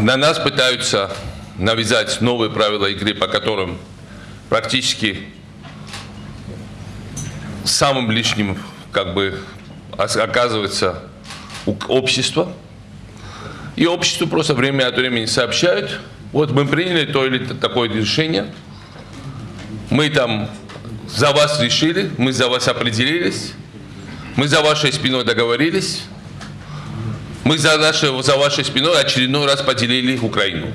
на нас пытаются навязать новые правила игры, по которым практически самым лишним как бы оказывается общество. И обществу просто время от времени сообщают, вот мы приняли то или такое решение, мы там за вас решили, мы за вас определились, мы за вашей спиной договорились, мы за, нашей, за вашей спиной очередной раз поделили Украину.